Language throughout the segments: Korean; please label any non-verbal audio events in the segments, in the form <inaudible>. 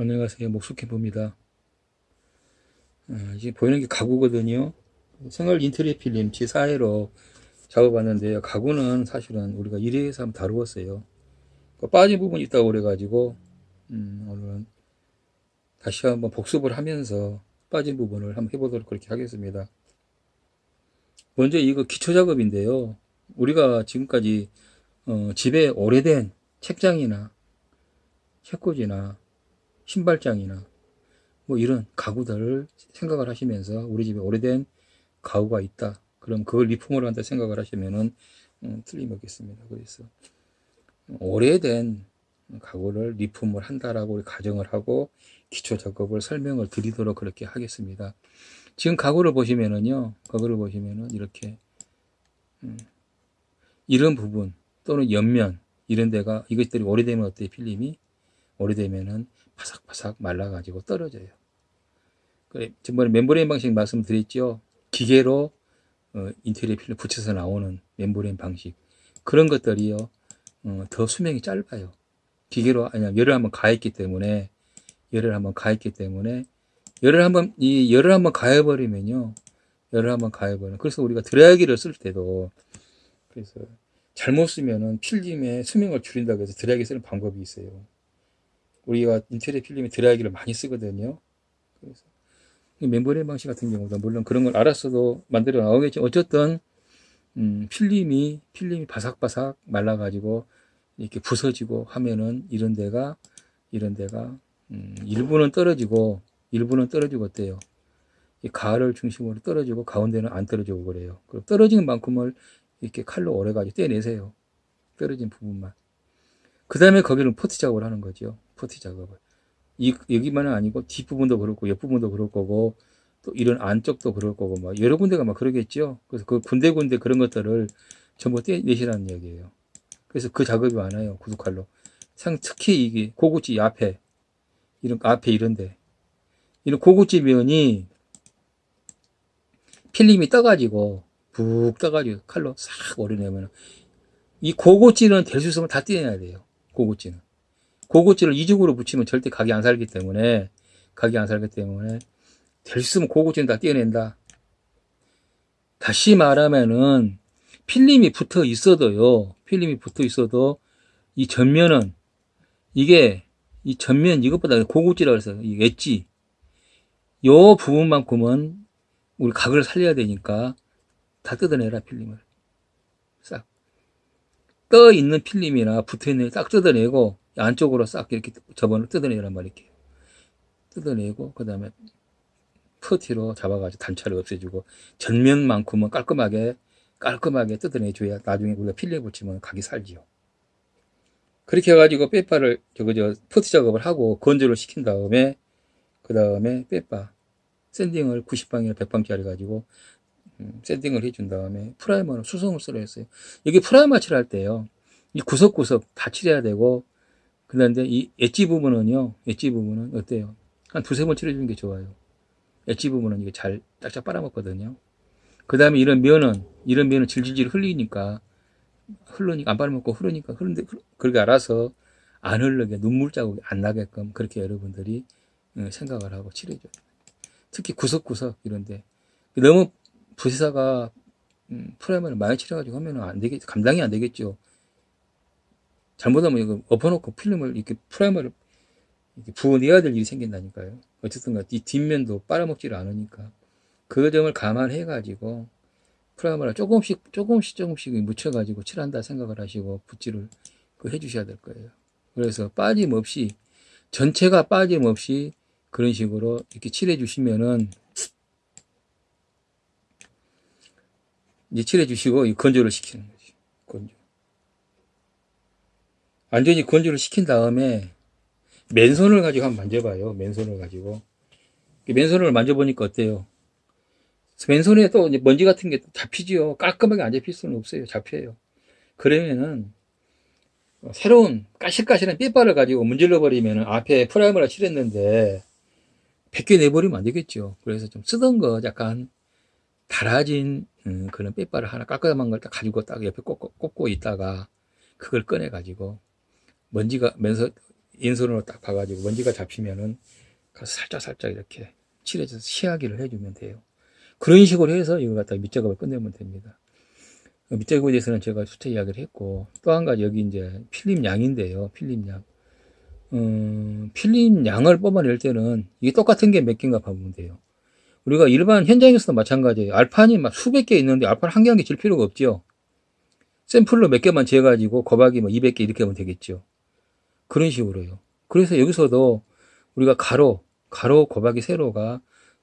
안녕하세요. 목수캠프입니다. 아, 이제 보이는 게 가구거든요. 생활 인테리어 필름 G4회로 작업하는데요. 가구는 사실은 우리가 1회에서 한번 다루었어요. 그 빠진 부분이 있다고 그래가지고, 음, 오늘은 다시 한번 복습을 하면서 빠진 부분을 한번 해보도록 그렇게 하겠습니다. 먼저 이거 기초 작업인데요. 우리가 지금까지 어, 집에 오래된 책장이나 책꽂이나 신발장이나 뭐 이런 가구들을 생각을 하시면서 우리 집에 오래된 가구가 있다. 그럼 그걸 리폼을 한다 생각을 하시면은 음, 틀림없겠습니다. 그래서 오래된 가구를 리폼을 한다라고 가정을 하고 기초 작업을 설명을 드리도록 그렇게 하겠습니다. 지금 가구를 보시면은요, 가구를 보시면은 이렇게 음, 이런 부분 또는 옆면 이런 데가 이것들이 오래되면 어때요? 필름이 오래되면은 바삭바삭 말라가지고 떨어져요. 그래, 전번에 membrane 방식 말씀드렸죠. 기계로 어, 인테리어 필름 붙여서 나오는 membrane 방식. 그런 것들이요, 어, 더 수명이 짧아요. 기계로, 아니, 열을 한번 가했기 때문에, 열을 한번 가했기 때문에, 열을 한번, 이 열을 한번 가해버리면요, 열을 한번 가해버리면, 그래서 우리가 드라이기를 쓸 때도, 그래서 잘못 쓰면은 필름의 수명을 줄인다고 해서 드라이기 쓰는 방법이 있어요. 우리가 인테리어 필름에 드라이기를 많이 쓰거든요. 그래서 멤버레인 방식 같은 경우도 물론 그런 걸 알았어도 만들어 나오겠지. 어쨌든 음, 필름이 필름이 바삭바삭 말라가지고 이렇게 부서지고 하면은 이런 데가 이런 데가 음, 일부는 떨어지고 일부는 떨어지고 어때요? 이 가를 중심으로 떨어지고 가운데는 안 떨어지고 그래요. 그럼 떨어지는 만큼을 이렇게 칼로 도려 가지고 떼내세요. 떨어진 부분만. 그 다음에 거기는 퍼티 작업을 하는 거죠. 퍼티 작업을. 이, 여기만은 아니고 뒷부분도 그렇고 옆부분도 그럴 거고 또 이런 안쪽도 그럴 거고 막 여러 군데가 막 그러겠죠. 그래서 그 군데군데 그런 것들을 전부 떼내시라는 얘기예요. 그래서 그 작업이 많아요. 구두칼로. 상 특히 이게 고구지 앞에 이런 앞에 이런데 이런 고구지 면이 필름이 떠가지고 푹 떠가지고 칼로 싹 오려내면 이 고구지는 될 수 있으면 다 떼내야 돼요. 고구지는. 고구지를 이중으로 붙이면 절대 각이 안 살기 때문에 각이 안 살기 때문에 될 수 있으면 고구지는 다 떼어낸다. 다시 말하면은 필름이 붙어 있어도요. 필름이 붙어 있어도 이 전면은 이게 이 전면 이것보다 고구지라고 해서 이 엣지 요 부분만큼은 우리 각을 살려야 되니까 다 뜯어내라 필름을 싹 떠 있는 필름이나 붙어 있는 싹 뜯어내고 안쪽으로 싹 이렇게 접어을 뜯어내란 말이에요. 뜯어내고 그 다음에 퍼티로 잡아가지고 단차를 없애주고 전면만큼은 깔끔하게 깔끔하게 뜯어내줘야 나중에 우리가 필름 붙이면 각이 살지요. 그렇게 해가지고 빼빠를 저거 저 퍼티 작업을 하고 건조를 시킨 다음에 그 다음에 빼빠 sanding을 90방이나 100방짜리 가지고 음, sanding을 해준 다음에 프라이머는 수성을 쓰려 했어요. 여기 프라이머 칠할 때요. 이 구석구석 다 칠해야 되고 그런데 이 엣지 부분은요, 엣지 부분은 어때요? 한 두세 번 칠해주는 게 좋아요. 엣지 부분은 이게 잘 짝짝 빨아먹거든요. 그 다음에 이런 면은, 이런 면은 질질질 흘리니까, 흘르니까, 안 빨아먹고 흐르니까, 흐르는데, 그렇게 알아서 안 흘르게 눈물 자국이 안 나게끔 그렇게 여러분들이 어, 생각을 하고 칠해줘요. 특히 구석구석 이런데. 너무 부시사가 음, 프라이머를 많이 칠해가지고 하면 안 되겠, 감당이 안 되겠죠. 잘못하면 이거 엎어놓고 필름을 이렇게 프라이머를 이렇게 부어내야 될 일이 생긴다니까요. 어쨌든 이 뒷면도 빨아먹지를 않으니까. 그 점을 감안해 가지고 프라이머를 조금씩 조금씩 조금씩 묻혀 가지고 칠한다 생각을 하시고 붓질을 그 해주셔야 될 거예요. 그래서 빠짐없이 전체가 빠짐없이 그런 식으로 이렇게 칠해 주시면은 이제 칠해 주시고 건조를 시키는 거죠. 건조. 완전히 건조를 시킨 다음에 맨손을 가지고 한번 만져봐요. 맨손을 가지고. 맨손을 만져보니까 어때요? 맨손에 또 먼지 같은 게 잡히지요. 깔끔하게 안 잡힐 수는 없어요. 잡혀요. 그러면은 새로운 까실까실한 삐발을 가지고 문질러 버리면 앞에 프라이머를 칠했는데 벗겨내버리면 안 되겠죠. 그래서 좀 쓰던 거 약간 달아진 음, 그런 삐발을 하나 깔끔한 걸 딱 가지고 딱 옆에 꽂고, 꽂고 있다가 그걸 꺼내 가지고 먼지가 면서 인손으로 딱 봐가지고 먼지가 잡히면은 살짝 살짝 이렇게 칠해줘서 시야기를 해주면 돼요. 그런 식으로 해서 이거 갖다가 밑작업을 끝내면 됩니다. 어, 밑작업에 대해서는 제가 수채 이야기를 했고 또 한 가지 여기 이제 필름 양인데요. 필름 양. 음, 필름 양을 뽑아낼 때는 이게 똑같은 게 몇 개인가 보면 돼요. 우리가 일반 현장에서도 마찬가지예요. 알판이 막 수백 개 있는데 알판 한 개 한 개 질 필요가 없죠. 샘플로 몇 개만 재가지고 거박이 뭐 200개 이렇게 하면 되겠죠. 그런 식으로요. 그래서 여기서도 우리가 가로, 가로, 거박이, 세로가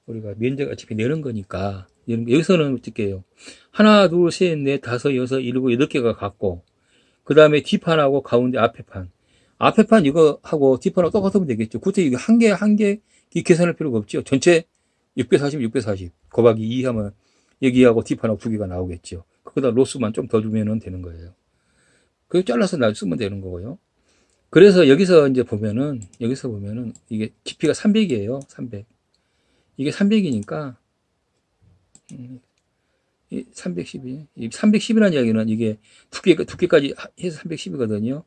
우리가 면적 어차피 내는 거니까 여기서는 어떻게 해요? 하나, 둘, 셋, 넷, 다섯, 여섯, 일곱, 여덟 개가 같고 그 다음에 뒷판하고 가운데 앞에 판. 앞에 판 이거 하고 뒷판하고 똑같으면 되겠죠. 굳이 이거 한 개, 한 개 계산할 필요가 없죠. 전체 640, 640. 곱하기 2 하면 여기하고 뒷판하고 두 개가 나오겠죠. 거기다 로스만 좀 더 주면 되는 거예요. 그거 잘라서 나 쓰면 되는 거고요. 그래서 여기서 이제 보면은, 여기서 보면은 이게 깊이가 300이에요. 300. 이게 300이니까, 음, 312. 310이라는 이야기는 이게 두께, 두께까지 해서 310이거든요.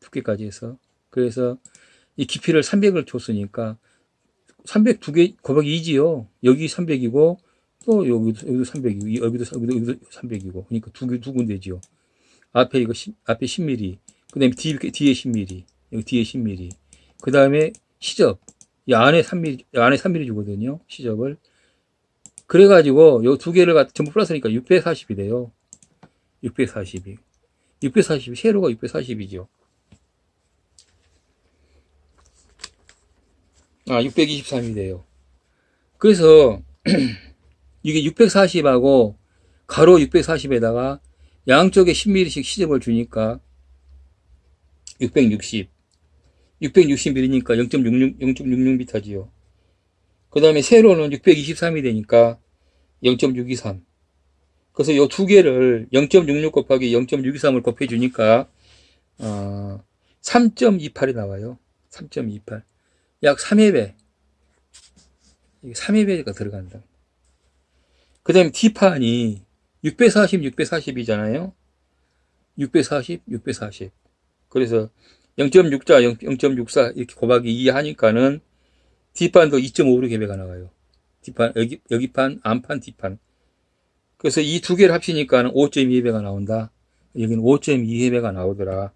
두께까지 해서. 그래서 이 깊이를 300을 줬으니까 300 두 개, 곱하기 2지요. 여기 300이고, 또 여기도, 여기도 300이고, 여기도, 여기도, 여기도 300이고. 그러니까 두 개, 두 군데지요. 앞에 이거, 10, 앞에 10mm. 그 다음에 뒤에, 뒤에 10mm. 여기 뒤에 10mm. 그 다음에 시접. 이 안에 3mm, 이 안에 3mm 주거든요. 시접을. 그래가지고, 요 두 개를 전부 플러스니까 640이 돼요. 640이. 640이, 세로가 640이죠. 아, 623이 돼요. 그래서 <clears throat> 이게 640하고 가로 640에다가 양쪽에 10mm씩 시접을 주니까 660. 660mm니까 0.66, 0.66m지요. 그 다음에 세로는 623이 되니까 0.623. 그래서 이 두 개를 0.66 곱하기 0.623을 곱해주니까, 어, 3.28이 나와요. 3.28. 약 3회 배. 3회 배가 들어간다. 그 다음에 D판이 640, 640이잖아요. 640, 640. 그래서 0.6자, 0.64 이렇게 곱하기 2 하니까는 D판도 2.5로 개배가 나와요. D판, 여기, 여기 판, 안판, D판. 그래서 이 두 개를 합치니까 는 5.2배가 나온다. 여기는 5.2배가 나오더라.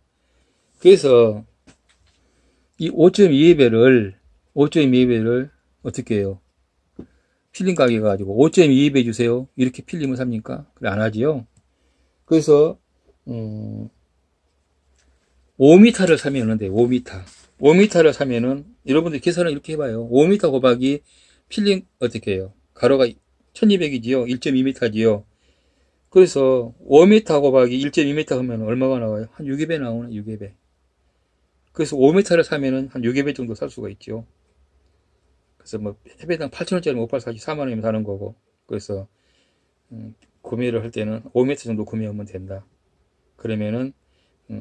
그래서 이 5.2배를 5.2배를 어떻게 해요? 필름 가게 가지고 5.22배 주세요. 이렇게 필름을 삽니까? 그래 안 하지요. 그래서 음, 5m를 사면은 돼. 5m. 5m를 사면은 여러분들 계산을 이렇게 해봐요. 5m 곱하기 필름 어떻게 해요? 가로가 1200이지요. 1.2m지요. 그래서 5m 곱하기 1.2m 하면 얼마가 나와요? 한 6배 나오네. 6배. 그래서 5m를 사면은 한 6배 정도 살 수가 있죠. 그래서 뭐 해배당 8천원짜리 모팔 사지 4만원이면 사는 거고 그래서 음, 구매를 할 때는 5m 정도 구매하면 된다 그러면은 음,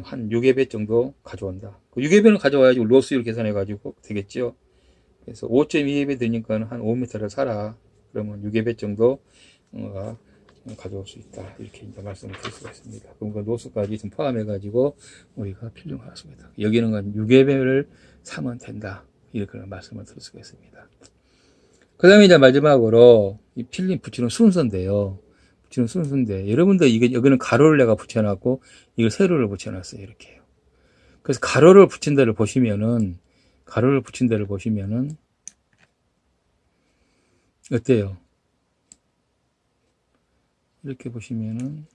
한 6배 정도 가져온다. 그 6배는 가져와야지 로스율 계산해 가지고 되겠죠 그래서 5.2배 되니까 한 5m를 사라. 그러면 6배 정도 가 가져올 수 있다. 이렇게 이제 말씀을 드릴 수가 있습니다. 그럼 그 노스까지 좀 포함해 가지고 우리가 필요하습니다. 여기는 한 6배를 사면 된다. 이렇게 말씀을 드릴 수가 있습니다. 그 다음에 이제 마지막으로 이 필름 붙이는 순서인데요. 붙이는 순서인데 여러분들 이게 여기는 가로를 내가 붙여놨고 이걸 세로를 붙여놨어요. 이렇게요. 그래서 가로를 붙인 데를 보시면은 가로를 붙인 데를 보시면은 어때요? 이렇게 보시면은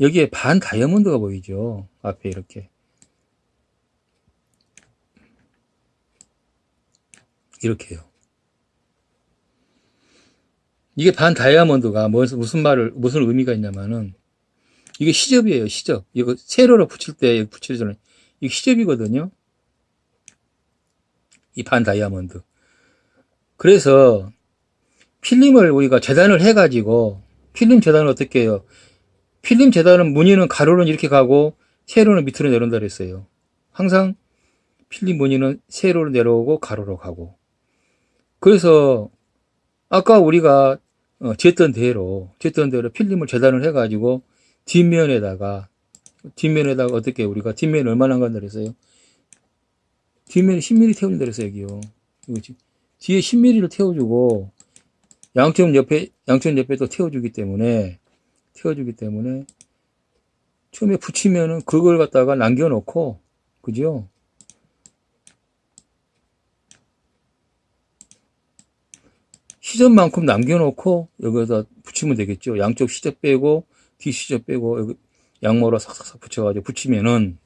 여기에 반 다이아몬드가 보이죠. 앞에 이렇게 이렇게요. 이게 반 다이아몬드가 무슨 말을 무슨 의미가 있냐면은 이게 시접이에요 시접. 이거 세로로 붙일 때 붙이잖아요 이게 시접이거든요. 이 반 다이아몬드. 그래서 필름을 우리가 재단을 해 가지고 필름 재단을 어떻게 해요? 필름 재단은 무늬는 가로는 이렇게 가고 세로는 밑으로 내려온다 그랬어요. 항상 필름 무늬는 세로로 내려오고 가로로 가고. 그래서 아까 우리가 어, 쟀던 대로 쟀던 대로 필름을 재단을 해가지고 뒷면에다가 뒷면에다가 어떻게 우리가 뒷면 얼마나 간다 그랬어요? 뒷면에 10mm 태워준다 그랬어 여기요. 이거 지- 뒤에 10mm를 태워주고 양쪽 옆에 양쪽 옆에 또 태워주기 때문에 태워주기 때문에 처음에 붙이면은 그걸 갖다가 남겨놓고 그죠? 시접만큼 남겨놓고 여기다 붙이면 되겠죠. 양쪽 시접 빼고 뒤 시접 빼고 여기 양모로 싹싹싹 붙여가지고 붙이면은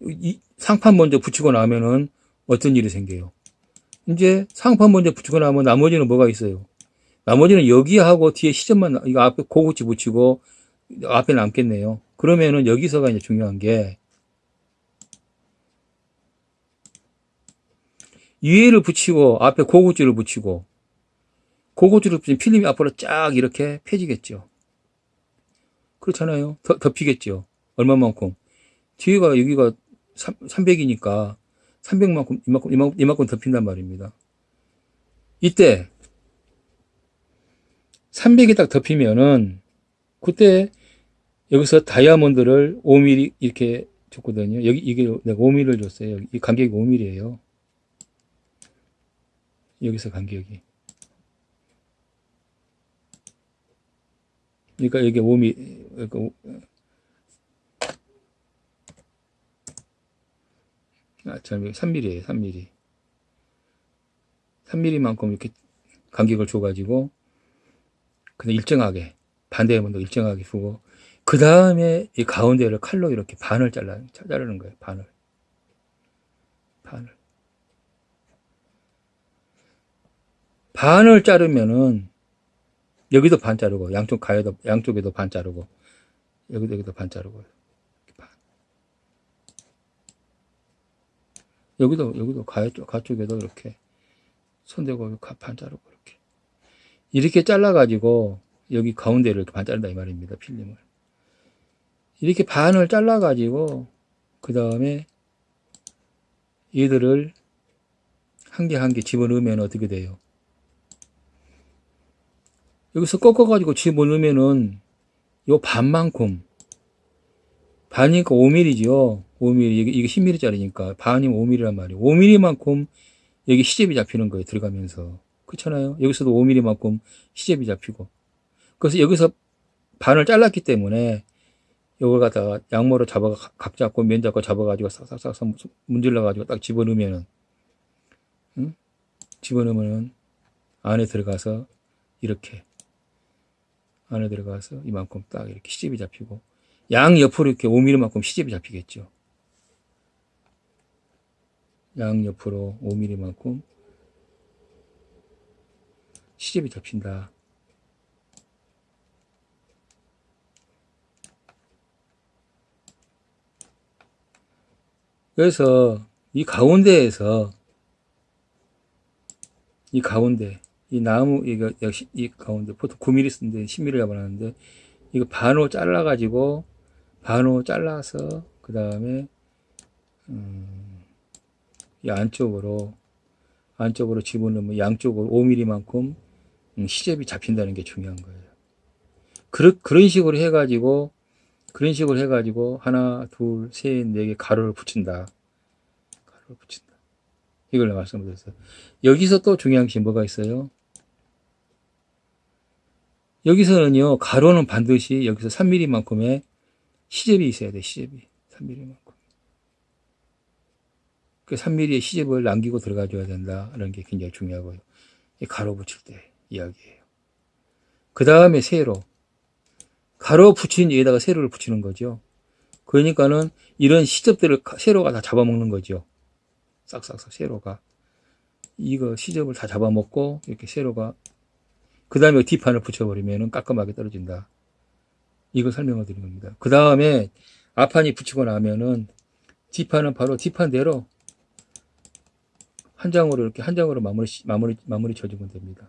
이 상판 먼저 붙이고 나면은 어떤 일이 생겨요? 이제 상판 먼저 붙이고 나면 나머지는 뭐가 있어요? 나머지는 여기하고 뒤에 시접만 이거 앞에 고구치 붙이고 앞에 남겠네요. 그러면은 여기서가 이제 중요한 게 위에를 붙이고 앞에 고구치를 붙이고 고구치를 붙이면 필름이 앞으로 쫙 이렇게 펴지겠죠. 그렇잖아요. 더, 덮이겠죠. 얼마만큼? 뒤에가 여기가 300이니까 300만큼 이만큼, 이만큼, 이만큼 덮인단 말입니다. 이때 300이 딱 덮이면은 그때 여기서 다이아몬드를 5mm 이렇게 줬거든요. 여기 이게 내가 5mm를 줬어요. 이 간격이 5mm예요. 여기서 간격이. 그러니까 이게 5mm 그러니까 오- 아, 참 3mm예요. 3mm. 3mm만큼 이렇게 간격을 줘가지고 그냥 일정하게 반대면도 일정하게 주고 그 다음에 이 가운데를 칼로 이렇게 반을 잘라 자르는 거예요. 반을 반을 반을 자르면은 여기도 반 자르고 양쪽 가에도 양쪽에도 반 자르고 여기도 여기도 반 자르고 반. 여기도 여기도 가에 쪽 가쪽에도 이렇게 손대고 가- 반 자르고 이렇게 이렇게 잘라 가지고 여기 가운데를 이렇게 반 자른다 이 말입니다 필름을 이렇게 반을 잘라 가지고 그 다음에 얘들을 한 개 한 개 집어넣으면 어떻게 돼요? 여기서 꺾어가지고 집어넣으면은 요 반만큼 반이니까 5mm죠. 5mm 이게, 이게 10mm짜리니까 반이면 5mm란 말이에요. 5mm만큼 여기 시접이 잡히는 거예요. 들어가면서 그렇잖아요. 여기서도 5mm만큼 시접이 잡히고 그래서 여기서 반을 잘랐기 때문에 이걸 갖다가 양모로 잡아 각 잡고 면 잡고 잡아가지고 싹싹싹 문질러가지고 딱 집어넣으면은 응? 집어넣으면은 안에 들어가서 이렇게 안에 들어가서 이만큼 딱 이렇게 시접이 잡히고 양 옆으로 이렇게 5mm만큼 시접이 잡히겠죠. 양 옆으로 5mm만큼 시접이 잡힌다. 그래서 이 가운데에서 이 가운데 이 나무 이거 역시 이 가운데 보통 9mm 쓰는데 10mm 잡아놨는데 이거 반으로 잘라 가지고 반으로 잘라서 그 다음에 음, 이 안쪽으로 안쪽으로 집어넣으면 양쪽으로 5mm만큼 음, 시접이 잡힌다는 게 중요한 거예요. 그런 그런 식으로 해가지고 그런 식으로 해가지고 하나 둘 셋 네 개 가로를 붙인다. 가로를 붙인다. 이걸 말씀드렸어요. 여기서 또 중요한 게 뭐가 있어요? 여기서는요, 가로는 반드시 여기서 3mm만큼의 시접이 있어야 돼, 시접이. 3mm만큼. 그 3mm의 시접을 남기고 들어가줘야 된다는 게 굉장히 중요하고요. 이 가로 붙일 때 이야기예요. 그 다음에 세로. 가로 붙인 위에다가 세로를 붙이는 거죠. 그러니까는 이런 시접들을 가- 세로가 다 잡아먹는 거죠. 싹싹싹 세로가. 이거 시접을 다 잡아먹고 이렇게 세로가 그 다음에 뒷판을 붙여버리면 깔끔하게 떨어진다. 이걸 설명을 드린 겁니다. 그 다음에 앞판이 붙이고 나면은 뒷판은 바로 뒷판대로 한 장으로 이렇게 한 장으로 마무리 마무리 마무리 쳐주면 됩니다.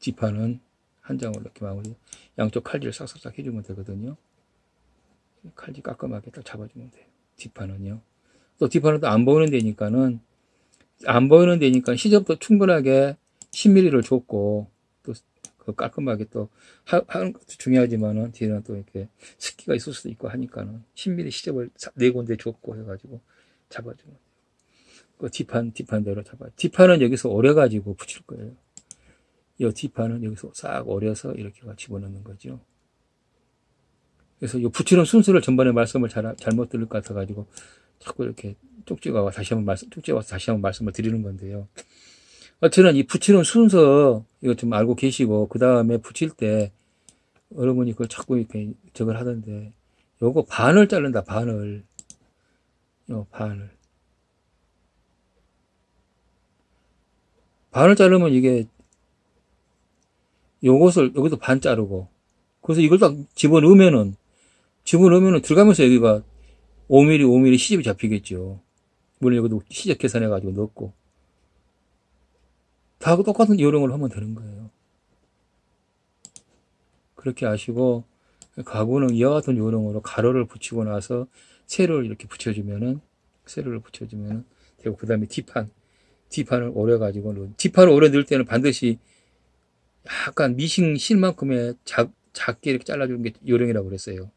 뒷판은 한 장으로 이렇게 마무리 양쪽 칼질을 싹싹싹 해주면 되거든요. 칼질 깔끔하게 딱 잡아주면 돼요. 뒷판은요. 또 뒷판은 또 안 보이는 데니까는 안 보이는 데니까 시접도 충분하게 10mm를 줬고 또 그 깔끔하게 또 하- 하는 것도 중요하지만은 뒤에는 또 이렇게 습기가 있을 수도 있고 하니까는 10mm 시접을 사- 네 군데 줬고 해가지고 잡아주면 그 뒷판 뒷판대로 잡아. 뒷판은 여기서 오려 가지고 붙일 거예요. 이 뒷판은 여기서 싹 오려서 이렇게 집어넣는 거죠. 그래서 이 붙이는 순서를 전번에 말씀을 잘, 잘못 들을 것 같아가지고 자꾸 이렇게 쪽지가 와 다시 한번 말씀, 쪽지가 와서 다시 한번 말씀을 드리는 건데요. 어쨌든 이 붙이는 순서 이거 좀 알고 계시고 그 다음에 붙일 때 여러분이 그걸 자꾸 이렇게 저걸 하던데 요거 반을 자른다 반을. 요 반을. 반을 자르면 이게 요것을 여기도 반 자르고 그래서 이걸 딱 집어넣으면은 집어넣으면은 들어가면서 여기가 5mm 5mm 시접이 잡히겠죠. 물론 여기도 시접 계산해 가지고 넣고 다 똑같은 요령을 하면 되는 거예요 그렇게 아시고 가구는 이와 같은 요령으로 가로를 붙이고 나서 세로를 이렇게 붙여주면은 세로를 붙여주면은 되고 그 다음에 뒷판 뒷판을 오려 가지고 뒷판을 오려 넣을 때는 반드시 약간 미싱 실만큼의 작, 작게 이렇게 잘라주는 게 요령이라고 그랬어요.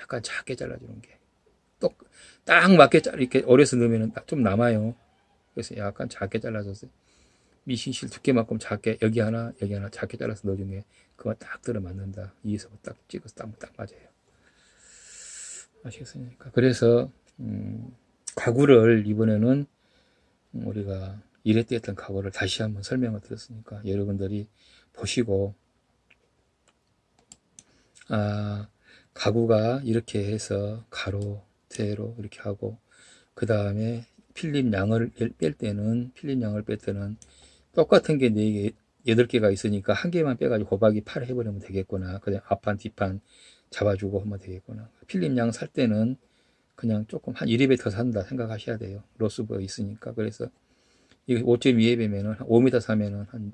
약간 작게 잘라주는 게. 또, 딱 맞게 잘, 이렇게 오려서 넣으면 좀 남아요. 그래서 약간 작게 잘라줬어요. 미싱실 두께만큼 작게, 여기 하나, 여기 하나 작게 잘라서 넣어준 게, 그거 딱 들어맞는다. 이에서 딱 찍어서 딱, 딱 맞아요. 아시겠습니까? 그래서, 음, 가구를 이번에는 우리가 이랬때 했던 가구를 다시 한번 설명을 드렸으니까 여러분들이 보시고 아 가구가 이렇게 해서 가로 세로 이렇게 하고 그 다음에 필립 양을 뺄 때는 필립 양을 뺄 때는 똑같은 게 4개 8개가 있으니까 한 개만 빼가지고 곱하기 8 해버리면 되겠구나. 그다음 앞판 뒷판 잡아주고 하면 되겠구나. 필립 양살 때는 그냥 조금 한 1회 더 산다 생각하셔야 돼요. 로스가 있으니까. 그래서 이게 5.2회배면은 5m 사면은 한,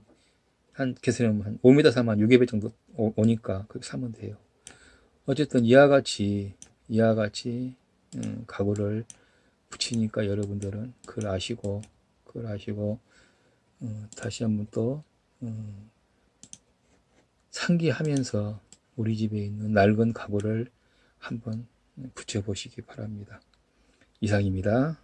한, 개수는 한 5m 사면 한 6회배 정도 오, 오니까 그렇게 사면 돼요. 어쨌든 이와 같이, 이와 같이, 음, 가구를 붙이니까 여러분들은 그걸 아시고, 그걸 아시고, 음, 다시 한번 또, 음, 상기하면서 우리 집에 있는 낡은 가구를 한번 붙여보시기 바랍니다. 이상입니다.